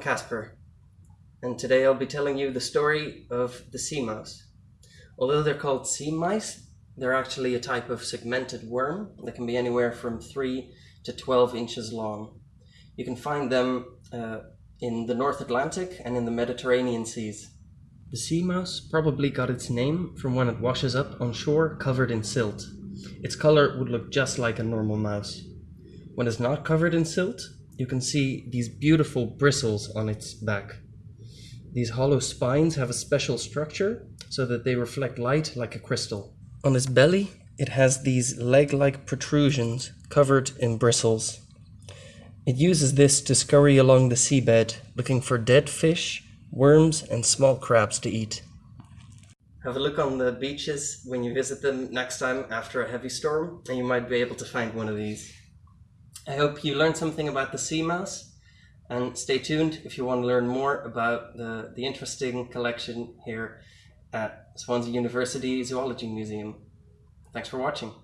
Casper, and today I'll be telling you the story of the sea mouse. Although they're called sea mice, they're actually a type of segmented worm that can be anywhere from 3 to 12 inches long. You can find them uh, in the North Atlantic and in the Mediterranean seas. The sea mouse probably got its name from when it washes up on shore covered in silt. Its color would look just like a normal mouse. When it's not covered in silt, you can see these beautiful bristles on its back. These hollow spines have a special structure so that they reflect light like a crystal. On its belly, it has these leg-like protrusions covered in bristles. It uses this to scurry along the seabed, looking for dead fish, worms, and small crabs to eat. Have a look on the beaches when you visit them next time after a heavy storm, and you might be able to find one of these. I hope you learned something about the sea mouse and stay tuned if you want to learn more about the, the interesting collection here at Swansea University Zoology Museum. Thanks for watching.